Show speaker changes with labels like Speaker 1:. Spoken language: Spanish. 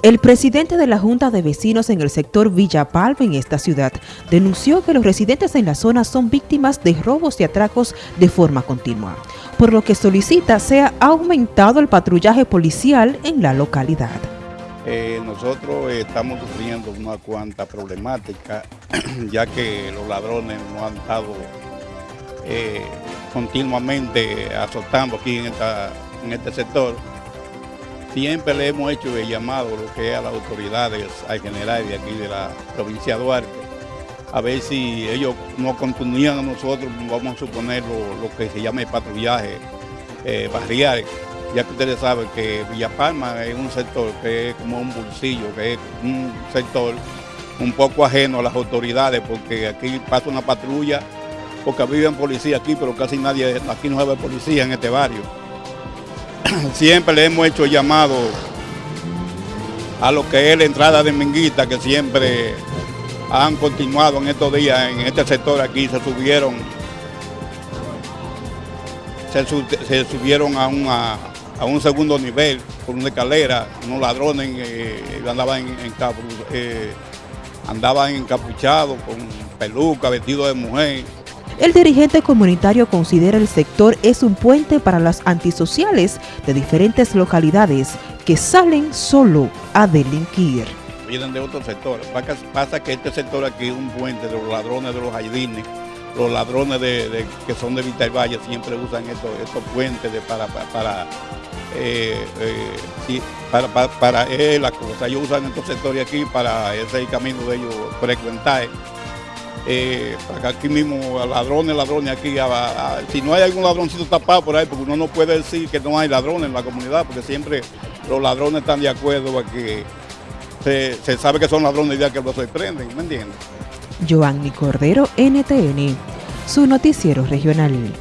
Speaker 1: El presidente de la Junta de Vecinos en el sector Villa Palma en esta ciudad denunció que los residentes en la zona son víctimas de robos y atracos de forma continua, por lo que solicita sea aumentado el patrullaje policial en la localidad.
Speaker 2: Eh, nosotros estamos sufriendo una cuanta problemática, ya que los ladrones nos han estado eh, continuamente azotando aquí en, en este sector Siempre le hemos hecho el llamado lo que a las autoridades al general de aquí de la provincia de Duarte, a ver si ellos nos continúan a nosotros, vamos a suponer lo, que se llama el patrullaje eh, barrial, ya que ustedes saben que Villa Palma es un sector que es como un bolsillo, que es un sector un poco ajeno a las autoridades, porque aquí pasa una patrulla, porque viven policía aquí, pero casi nadie, aquí no hay policía en este barrio. siempre le hemos hecho llamado a lo que es la entrada de Minguita, que siempre han continuado en estos días en este sector. Aquí, se subieron se, subieron a, a, un segundo nivel por una escalera, unos ladrones eh, andaban, en, eh, andaban encapuchados con peluca, vestido de mujer,
Speaker 1: el dirigente comunitario considera el sector es un puente para las antisociales de diferentes localidades que salen solo a delinquir.
Speaker 2: Vienen de otro sector. Pasa que este sector aquí es un puente de los ladrones de los jardines, los ladrones de, que son de Vital Valle siempre usan estos, puentes para, para, eh, eh, para, para, eh, la cosa. Ellos usan estos sectores aquí para ese camino de ellos frecuentar eh, aquí mismo ladrones, ladrones aquí, si no hay algún ladroncito tapado por ahí, porque uno no puede decir que no hay ladrones en la comunidad, porque siempre los ladrones están de acuerdo a que se, sabe que son ladrones ya que lo sorprenden, ¿me entiendes?
Speaker 1: Joanny Cordero, NTN, su noticiero regional.